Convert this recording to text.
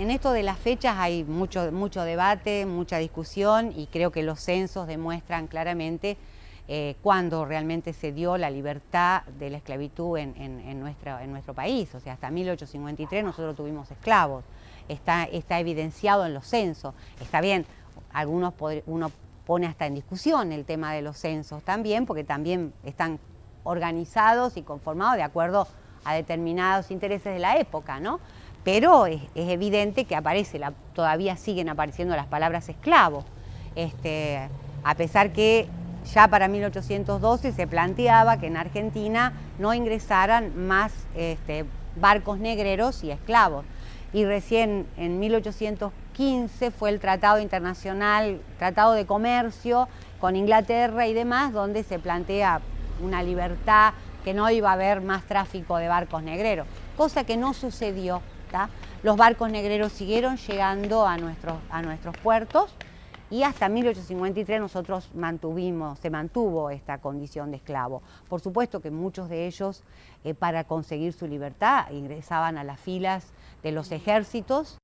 En esto de las fechas hay mucho, mucho debate, mucha discusión y creo que los censos demuestran claramente eh, cuándo realmente se dio la libertad de la esclavitud en, nuestro país. O sea, hasta 1853 nosotros tuvimos esclavos. Está, está evidenciado en los censos. Está bien, algunos uno pone hasta en discusión el tema de los censos también, porque también están organizados y conformados de acuerdo a determinados intereses de la época, ¿no? Pero es, evidente que aparece, todavía siguen apareciendo las palabras esclavo, este, a pesar que ya para 1812 se planteaba que en Argentina no ingresaran más este, barcos negreros y esclavos. Y recién en 1815 fue el Tratado Internacional, Tratado de Comercio con Inglaterra y demás, donde se plantea una libertad que no iba a haber más tráfico de barcos negreros, cosa que no sucedió. Los barcos negreros siguieron llegando a nuestros, a nuestros puertos, y hasta 1853 nosotros mantuvimos, se mantuvo esta condición de esclavo. Por supuesto que muchos de ellos, eh, para conseguir su libertad, ingresaban a las filas de los ejércitos